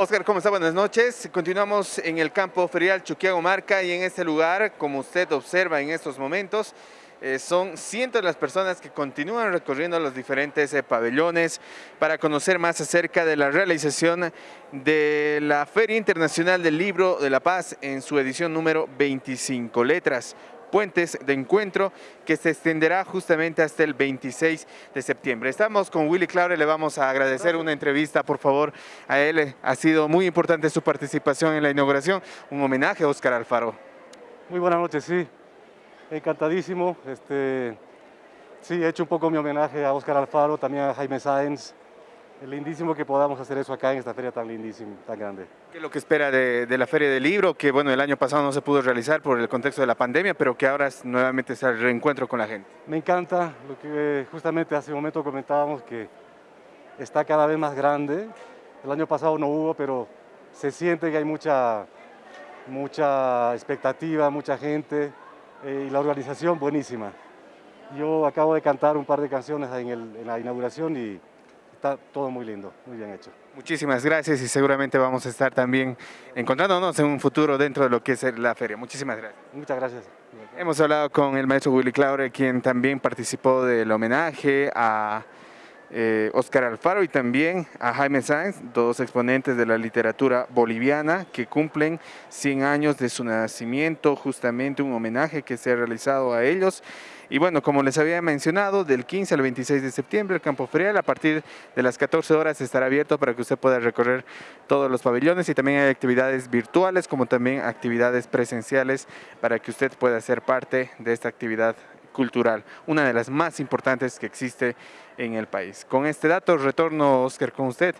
Oscar, ¿cómo está? Buenas noches. Continuamos en el campo ferial Chuquiago Marca y en este lugar, como usted observa en estos momentos, eh, son cientos de las personas que continúan recorriendo los diferentes eh, pabellones para conocer más acerca de la realización de la Feria Internacional del Libro de la Paz en su edición número 25 letras puentes de encuentro que se extenderá justamente hasta el 26 de septiembre. Estamos con Willy Claure, le vamos a agradecer una entrevista, por favor, a él. Ha sido muy importante su participación en la inauguración. Un homenaje a Óscar Alfaro. Muy buenas noches, sí. Encantadísimo. Este, sí, he hecho un poco mi homenaje a Óscar Alfaro, también a Jaime Sáenz, es lindísimo que podamos hacer eso acá en esta feria tan lindísima, tan grande. ¿Qué es lo que espera de, la Feria del Libro? Que bueno, el año pasado no se pudo realizar por el contexto de la pandemia, pero que ahora es nuevamente es el reencuentro con la gente. Me encanta lo que justamente hace un momento comentábamos que está cada vez más grande. El año pasado no hubo, pero se siente que hay mucha, mucha expectativa, mucha gente eh, y la organización buenísima. Yo acabo de cantar un par de canciones en, en la inauguración y está todo muy lindo, muy bien hecho. Muchísimas gracias y seguramente vamos a estar también encontrándonos en un futuro dentro de lo que es la feria. Muchísimas gracias. Muchas gracias. Hemos hablado con el maestro Willy Claure, quien también participó del homenaje a eh, Oscar Alfaro y también a Jaime Sáenz, dos exponentes de la literatura boliviana que cumplen 100 años de su nacimiento, justamente un homenaje que se ha realizado a ellos. Y bueno, como les había mencionado, del 15 al 26 de septiembre el campo ferial a partir de las 14 horas estará abierto para que usted pueda recorrer todos los pabellones y también hay actividades virtuales como también actividades presenciales para que usted pueda ser parte de esta actividad cultural, una de las más importantes que existe en el país. Con este dato retorno, Oscar, con usted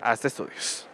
hasta estudios.